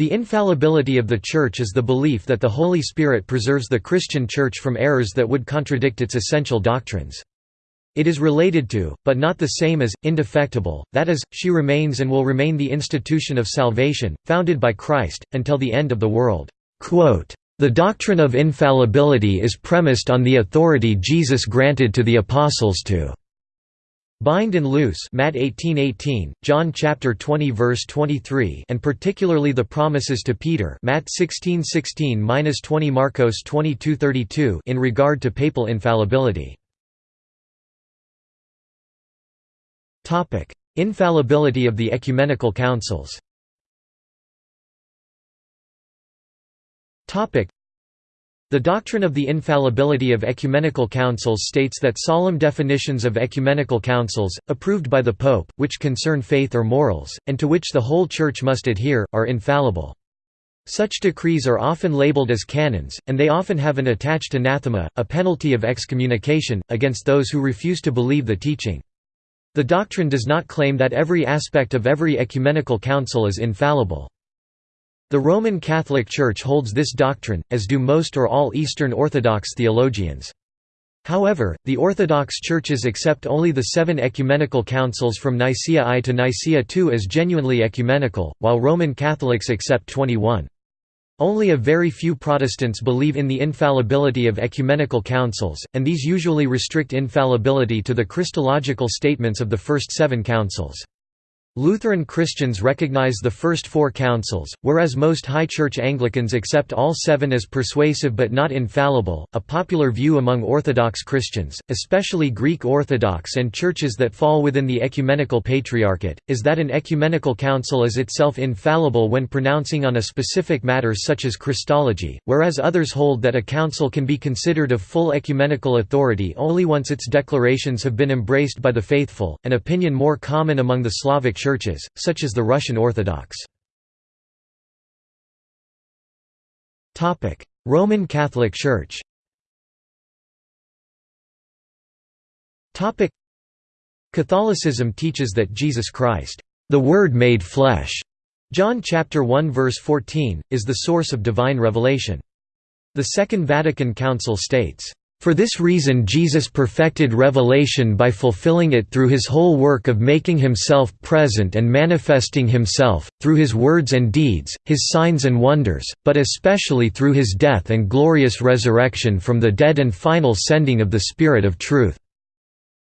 The infallibility of the Church is the belief that the Holy Spirit preserves the Christian Church from errors that would contradict its essential doctrines. It is related to, but not the same as, indefectible, that is, she remains and will remain the institution of salvation, founded by Christ, until the end of the world. The doctrine of infallibility is premised on the authority Jesus granted to the apostles to Bind and loose Matt 18:18, John chapter 20 verse 23, and particularly the promises to Peter Matt 16:16-20 Marcos 22:32 in regard to papal infallibility. Topic: Infallibility of the ecumenical councils. Topic: the doctrine of the infallibility of ecumenical councils states that solemn definitions of ecumenical councils, approved by the Pope, which concern faith or morals, and to which the whole Church must adhere, are infallible. Such decrees are often labeled as canons, and they often have an attached anathema, a penalty of excommunication, against those who refuse to believe the teaching. The doctrine does not claim that every aspect of every ecumenical council is infallible. The Roman Catholic Church holds this doctrine, as do most or all Eastern Orthodox theologians. However, the Orthodox churches accept only the seven ecumenical councils from Nicaea I to Nicaea II as genuinely ecumenical, while Roman Catholics accept 21. Only a very few Protestants believe in the infallibility of ecumenical councils, and these usually restrict infallibility to the Christological statements of the first seven councils. Lutheran Christians recognize the first four councils, whereas most High Church Anglicans accept all seven as persuasive but not infallible. A popular view among Orthodox Christians, especially Greek Orthodox and churches that fall within the Ecumenical Patriarchate, is that an ecumenical council is itself infallible when pronouncing on a specific matter such as Christology, whereas others hold that a council can be considered of full ecumenical authority only once its declarations have been embraced by the faithful, an opinion more common among the Slavic churches, such as the Russian Orthodox. Roman Catholic Church Catholicism teaches that Jesus Christ, the Word made flesh, John chapter 1 verse 14, is the source of divine revelation. The Second Vatican Council states, for this reason Jesus perfected revelation by fulfilling it through his whole work of making himself present and manifesting himself, through his words and deeds, his signs and wonders, but especially through his death and glorious resurrection from the dead and final sending of the Spirit of truth."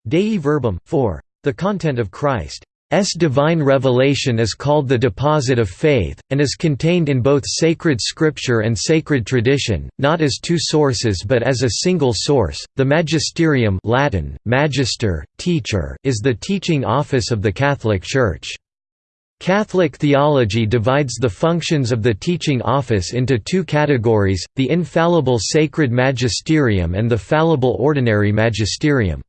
Dei Verbum, 4. The content of Christ S divine revelation is called the deposit of faith, and is contained in both sacred scripture and sacred tradition, not as two sources but as a single source. The magisterium Latin, magister, teacher is the teaching office of the Catholic Church. Catholic theology divides the functions of the teaching office into two categories, the infallible sacred magisterium and the fallible ordinary magisterium.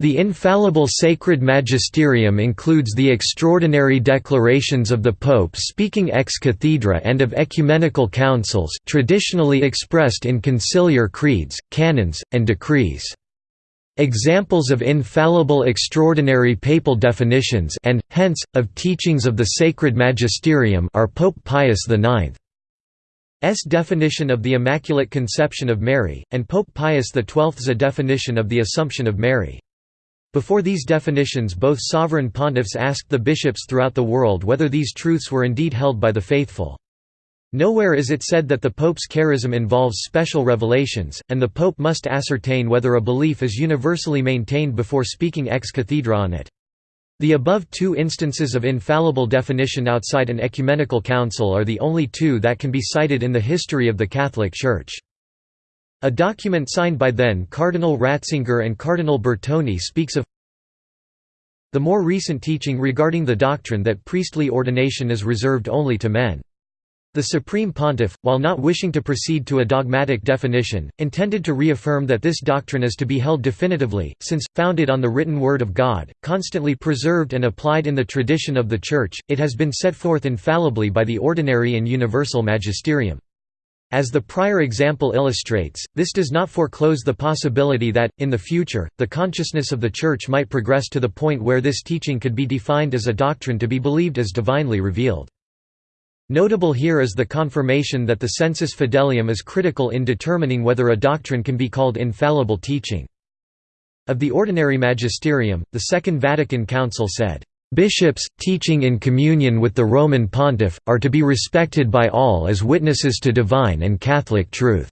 The infallible sacred magisterium includes the extraordinary declarations of the Pope speaking ex cathedra and of ecumenical councils traditionally expressed in conciliar creeds, canons, and decrees. Examples of infallible extraordinary papal definitions and, hence, of teachings of the sacred magisterium are Pope Pius IX's definition of the Immaculate Conception of Mary, and Pope Pius XII's definition of the Assumption of Mary. Before these definitions both sovereign pontiffs asked the bishops throughout the world whether these truths were indeed held by the faithful. Nowhere is it said that the Pope's charism involves special revelations, and the Pope must ascertain whether a belief is universally maintained before speaking ex cathedra on it. The above two instances of infallible definition outside an ecumenical council are the only two that can be cited in the history of the Catholic Church. A document signed by then Cardinal Ratzinger and Cardinal Bertone speaks of the more recent teaching regarding the doctrine that priestly ordination is reserved only to men. The Supreme Pontiff, while not wishing to proceed to a dogmatic definition, intended to reaffirm that this doctrine is to be held definitively, since, founded on the written Word of God, constantly preserved and applied in the tradition of the Church, it has been set forth infallibly by the ordinary and universal magisterium. As the prior example illustrates, this does not foreclose the possibility that, in the future, the consciousness of the Church might progress to the point where this teaching could be defined as a doctrine to be believed as divinely revealed. Notable here is the confirmation that the sensus fidelium is critical in determining whether a doctrine can be called infallible teaching. Of the ordinary magisterium, the Second Vatican Council said, "...bishops, teaching in communion with the Roman pontiff, are to be respected by all as witnesses to divine and Catholic truth.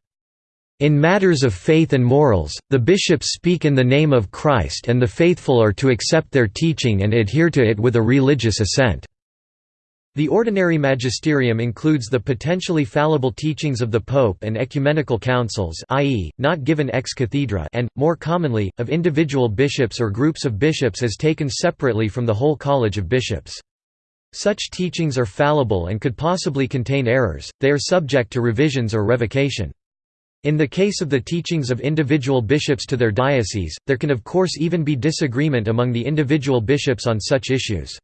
In matters of faith and morals, the bishops speak in the name of Christ and the faithful are to accept their teaching and adhere to it with a religious assent." The ordinary magisterium includes the potentially fallible teachings of the Pope and ecumenical councils i.e., not given ex cathedra and, more commonly, of individual bishops or groups of bishops as taken separately from the whole College of Bishops. Such teachings are fallible and could possibly contain errors, they are subject to revisions or revocation. In the case of the teachings of individual bishops to their diocese, there can of course even be disagreement among the individual bishops on such issues.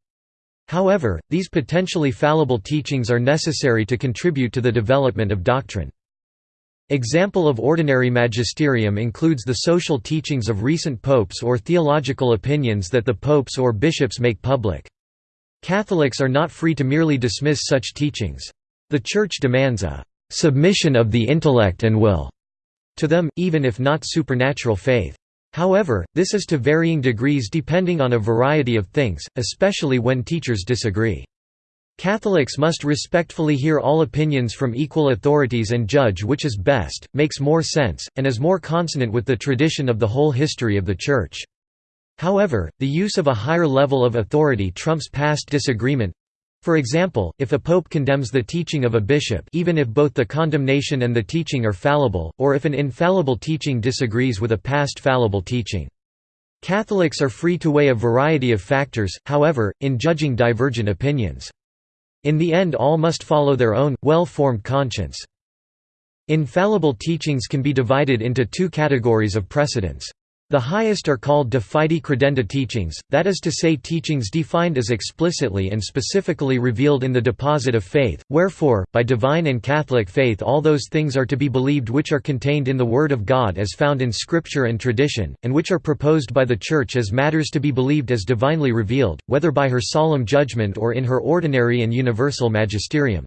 However, these potentially fallible teachings are necessary to contribute to the development of doctrine. Example of ordinary magisterium includes the social teachings of recent popes or theological opinions that the popes or bishops make public. Catholics are not free to merely dismiss such teachings. The Church demands a «submission of the intellect and will» to them, even if not supernatural faith. However, this is to varying degrees depending on a variety of things, especially when teachers disagree. Catholics must respectfully hear all opinions from equal authorities and judge which is best, makes more sense, and is more consonant with the tradition of the whole history of the Church. However, the use of a higher level of authority trumps past disagreement, for example, if a pope condemns the teaching of a bishop even if both the condemnation and the teaching are fallible, or if an infallible teaching disagrees with a past fallible teaching. Catholics are free to weigh a variety of factors, however, in judging divergent opinions. In the end all must follow their own, well-formed conscience. Infallible teachings can be divided into two categories of precedents. The highest are called de fide credenda teachings, that is to say teachings defined as explicitly and specifically revealed in the deposit of faith, wherefore, by divine and Catholic faith all those things are to be believed which are contained in the Word of God as found in Scripture and tradition, and which are proposed by the Church as matters to be believed as divinely revealed, whether by her solemn judgment or in her ordinary and universal magisterium.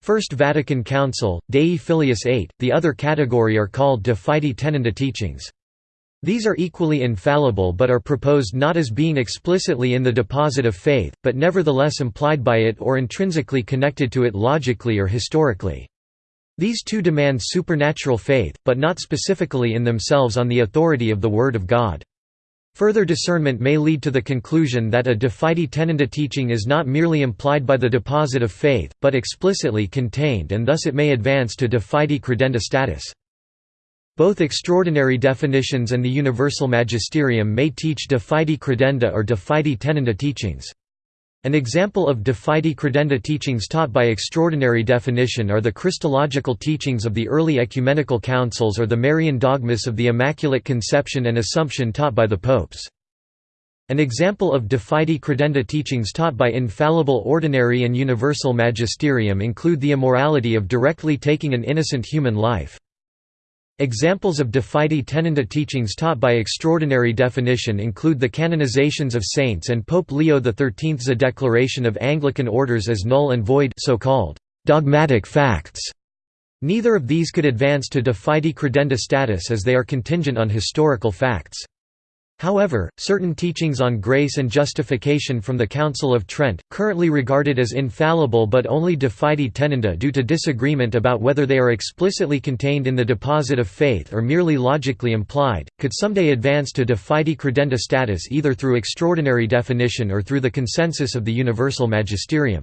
First Vatican Council, Dei Filius 8, the other category are called de fide tenenda teachings. These are equally infallible but are proposed not as being explicitly in the deposit of faith, but nevertheless implied by it or intrinsically connected to it logically or historically. These two demand supernatural faith, but not specifically in themselves on the authority of the Word of God. Further discernment may lead to the conclusion that a de fide tenenda teaching is not merely implied by the deposit of faith, but explicitly contained and thus it may advance to de fide credenda status. Both extraordinary definitions and the universal magisterium may teach de fide credenda or de fide tenenda teachings. An example of de fide credenda teachings taught by extraordinary definition are the Christological teachings of the early ecumenical councils or the Marian dogmas of the Immaculate Conception and Assumption taught by the popes. An example of de fide credenda teachings taught by infallible ordinary and universal magisterium include the immorality of directly taking an innocent human life. Examples of de tenenda teachings taught by extraordinary definition include the canonizations of saints and Pope Leo XIII's declaration of Anglican orders as null and void so-called dogmatic facts. Neither of these could advance to de credenda status as they are contingent on historical facts. However, certain teachings on grace and justification from the Council of Trent, currently regarded as infallible but only de fide tenenda due to disagreement about whether they are explicitly contained in the deposit of faith or merely logically implied, could someday advance to de fide credenda status either through extraordinary definition or through the consensus of the universal magisterium.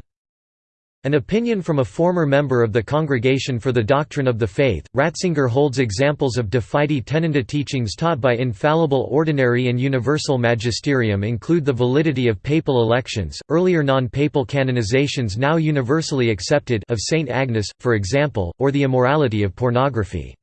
An opinion from a former member of the Congregation for the Doctrine of the Faith, Ratzinger holds examples of de fide tenenda teachings taught by infallible ordinary and universal magisterium include the validity of papal elections, earlier non-papal canonizations now universally accepted of Saint Agnes, for example, or the immorality of pornography.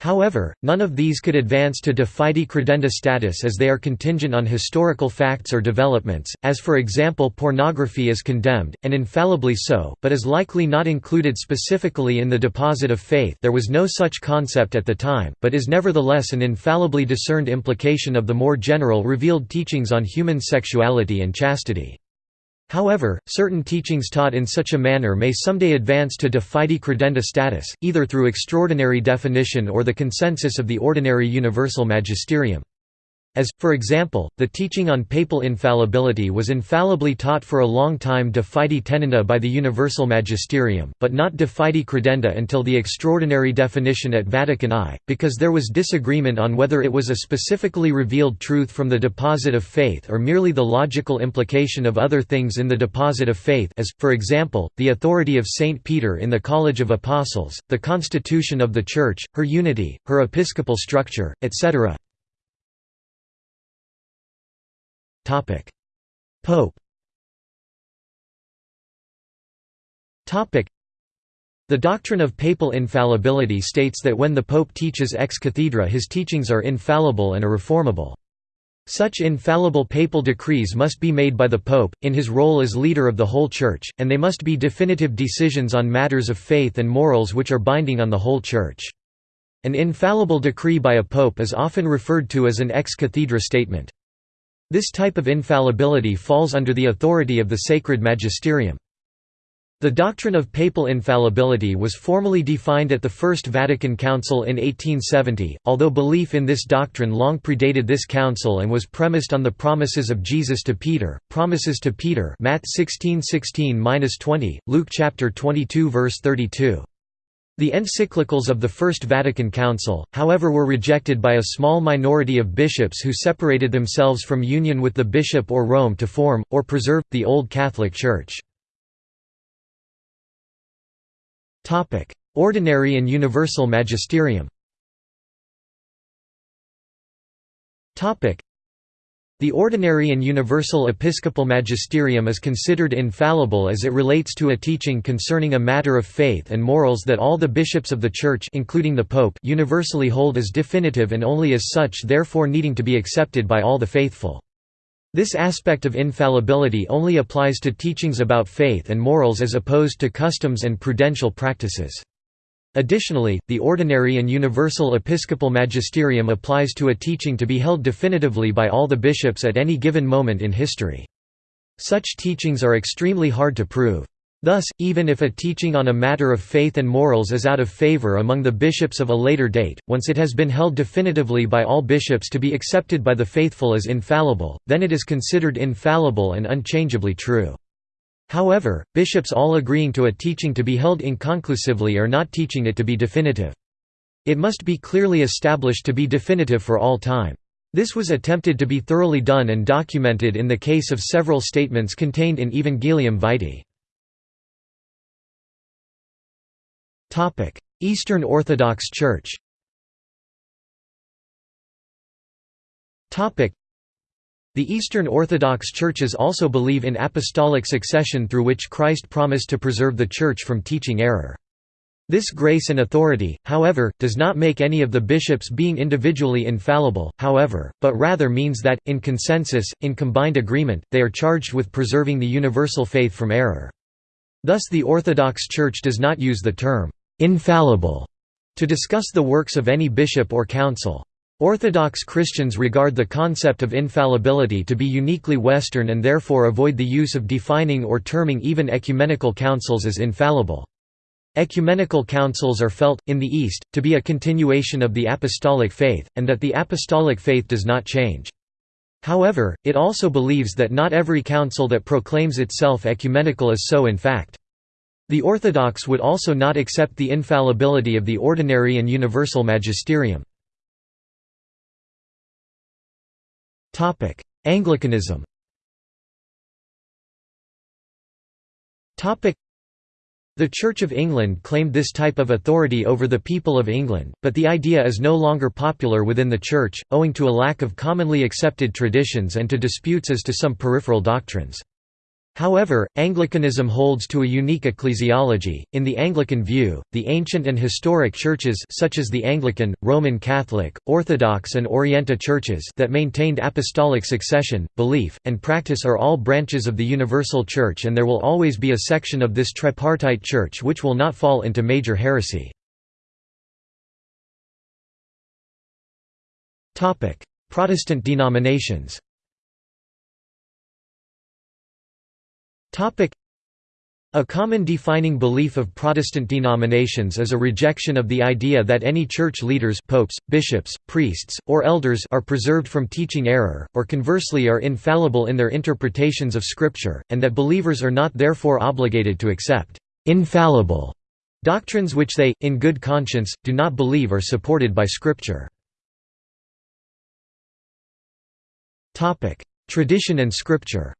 However, none of these could advance to de fide credenda status as they are contingent on historical facts or developments, as for example pornography is condemned, and infallibly so, but is likely not included specifically in the deposit of faith there was no such concept at the time, but is nevertheless an infallibly discerned implication of the more general revealed teachings on human sexuality and chastity. However, certain teachings taught in such a manner may someday advance to de fide credenda status, either through extraordinary definition or the consensus of the ordinary universal magisterium. As, for example, the teaching on papal infallibility was infallibly taught for a long time de fide tenenda by the Universal Magisterium, but not de fide credenda until the extraordinary definition at Vatican I, because there was disagreement on whether it was a specifically revealed truth from the deposit of faith or merely the logical implication of other things in the deposit of faith as, for example, the authority of Saint Peter in the College of Apostles, the constitution of the Church, her unity, her episcopal structure, etc. Pope the doctrine of papal infallibility states that when the Pope teaches ex cathedra his teachings are infallible and irreformable. Such infallible papal decrees must be made by the Pope, in his role as leader of the whole Church, and they must be definitive decisions on matters of faith and morals which are binding on the whole Church. An infallible decree by a pope is often referred to as an ex cathedra statement. This type of infallibility falls under the authority of the sacred magisterium. The doctrine of papal infallibility was formally defined at the First Vatican Council in 1870, although belief in this doctrine long predated this council and was premised on the promises of Jesus to Peter, promises to Peter Matt 16:16-20, Luke chapter 22 verse 32. The encyclicals of the First Vatican Council, however were rejected by a small minority of bishops who separated themselves from union with the bishop or Rome to form, or preserve, the Old Catholic Church. Ordinary and universal magisterium the ordinary and universal episcopal magisterium is considered infallible as it relates to a teaching concerning a matter of faith and morals that all the bishops of the Church including the Pope universally hold as definitive and only as such therefore needing to be accepted by all the faithful. This aspect of infallibility only applies to teachings about faith and morals as opposed to customs and prudential practices. Additionally, the ordinary and universal episcopal magisterium applies to a teaching to be held definitively by all the bishops at any given moment in history. Such teachings are extremely hard to prove. Thus, even if a teaching on a matter of faith and morals is out of favor among the bishops of a later date, once it has been held definitively by all bishops to be accepted by the faithful as infallible, then it is considered infallible and unchangeably true. However, bishops all agreeing to a teaching to be held inconclusively are not teaching it to be definitive. It must be clearly established to be definitive for all time. This was attempted to be thoroughly done and documented in the case of several statements contained in Evangelium Vitae. Eastern Orthodox Church the Eastern Orthodox churches also believe in apostolic succession through which Christ promised to preserve the Church from teaching error. This grace and authority, however, does not make any of the bishops being individually infallible, however, but rather means that, in consensus, in combined agreement, they are charged with preserving the universal faith from error. Thus the Orthodox Church does not use the term, "'infallible' to discuss the works of any bishop or council. Orthodox Christians regard the concept of infallibility to be uniquely Western and therefore avoid the use of defining or terming even ecumenical councils as infallible. Ecumenical councils are felt, in the East, to be a continuation of the apostolic faith, and that the apostolic faith does not change. However, it also believes that not every council that proclaims itself ecumenical is so in fact. The Orthodox would also not accept the infallibility of the ordinary and universal magisterium. Anglicanism. The Church of England claimed this type of authority over the people of England, but the idea is no longer popular within the Church, owing to a lack of commonly accepted traditions and to disputes as to some peripheral doctrines. However, Anglicanism holds to a unique ecclesiology. In the Anglican view, the ancient and historic churches such as the Anglican, Roman Catholic, Orthodox and Orienta churches that maintained apostolic succession, belief, and practice are all branches of the universal church and there will always be a section of this tripartite church which will not fall into major heresy. Protestant denominations a common defining belief of Protestant denominations is a rejection of the idea that any church leaders popes, bishops, priests, or elders are preserved from teaching error, or conversely are infallible in their interpretations of Scripture, and that believers are not therefore obligated to accept «infallible» doctrines which they, in good conscience, do not believe are supported by Scripture. Tradition and Scripture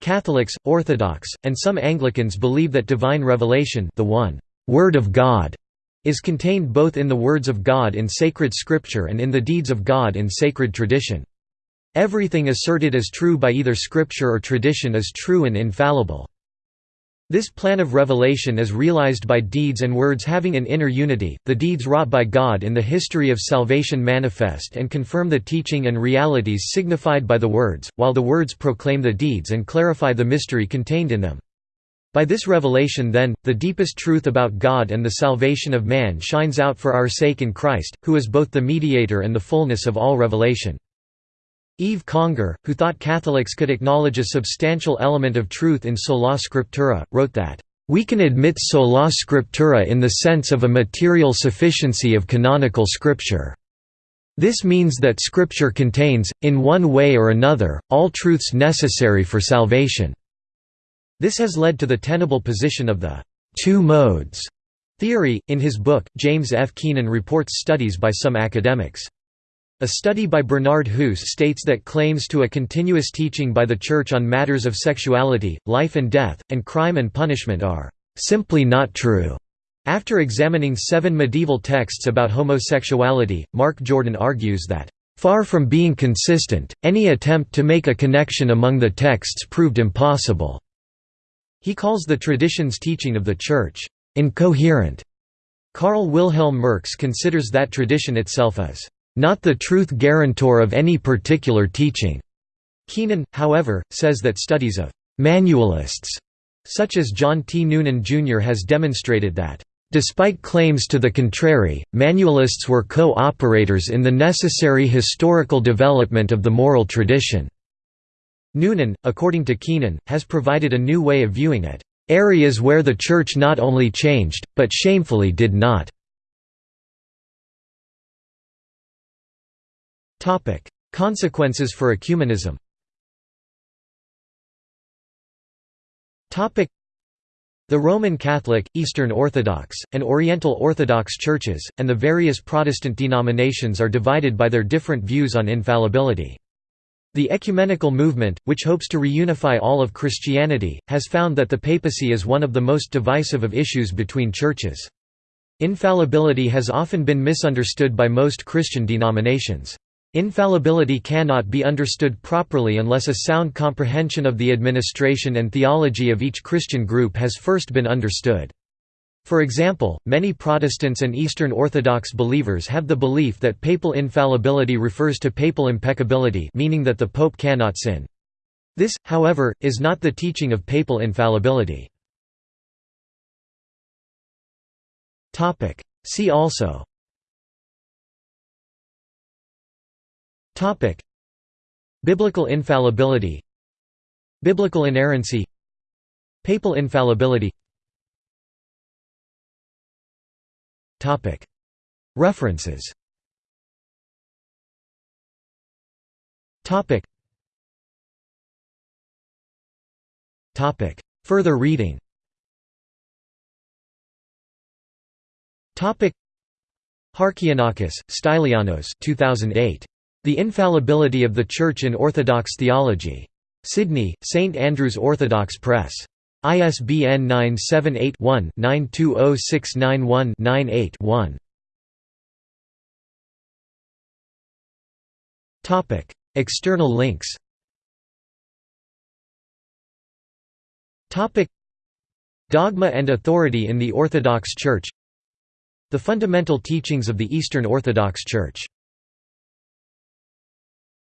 Catholics, Orthodox, and some Anglicans believe that divine revelation the one Word of God is contained both in the words of God in sacred scripture and in the deeds of God in sacred tradition. Everything asserted as true by either scripture or tradition is true and infallible. This plan of revelation is realized by deeds and words having an inner unity. The deeds wrought by God in the history of salvation manifest and confirm the teaching and realities signified by the words, while the words proclaim the deeds and clarify the mystery contained in them. By this revelation then, the deepest truth about God and the salvation of man shines out for our sake in Christ, who is both the mediator and the fullness of all revelation. Yves Congar, who thought Catholics could acknowledge a substantial element of truth in sola scriptura, wrote that, "...we can admit sola scriptura in the sense of a material sufficiency of canonical scripture. This means that scripture contains, in one way or another, all truths necessary for salvation." This has led to the tenable position of the two modes theory. In his book, James F. Keenan reports studies by some academics. A study by Bernard Hoose states that claims to a continuous teaching by the Church on matters of sexuality, life and death, and crime and punishment are simply not true. After examining seven medieval texts about homosexuality, Mark Jordan argues that, "...far from being consistent, any attempt to make a connection among the texts proved impossible." He calls the tradition's teaching of the Church, "...incoherent." Karl Wilhelm Merks considers that tradition itself as not the truth guarantor of any particular teaching. Keenan, however, says that studies of «manualists» such as John T. Noonan Jr. has demonstrated that Despite claims to the contrary, manualists were co-operators in the necessary historical development of the moral tradition. Noonan, according to Keenan, has provided a new way of viewing it, "...areas where the Church not only changed, but shamefully did not." Consequences for ecumenism. The Roman Catholic, Eastern Orthodox, and Oriental Orthodox churches, and the various Protestant denominations are divided by their different views on infallibility. The ecumenical movement, which hopes to reunify all of Christianity, has found that the papacy is one of the most divisive of issues between churches. Infallibility has often been misunderstood by most Christian denominations. Infallibility cannot be understood properly unless a sound comprehension of the administration and theology of each Christian group has first been understood. For example, many Protestants and Eastern Orthodox believers have the belief that papal infallibility refers to papal impeccability meaning that the pope cannot sin. This, however, is not the teaching of papal infallibility. See also Topic: Biblical infallibility. Biblical inerrancy. Papal infallibility. Topic: References. Topic. Topic. Further reading. Topic. Harkianakis, Stylianos 2008. The Infallibility of the Church in Orthodox Theology. Sydney, St Andrew's Orthodox Press. ISBN 978-1-920691-98-1. External links Dogma and authority in the Orthodox Church The fundamental teachings of the Eastern Orthodox Church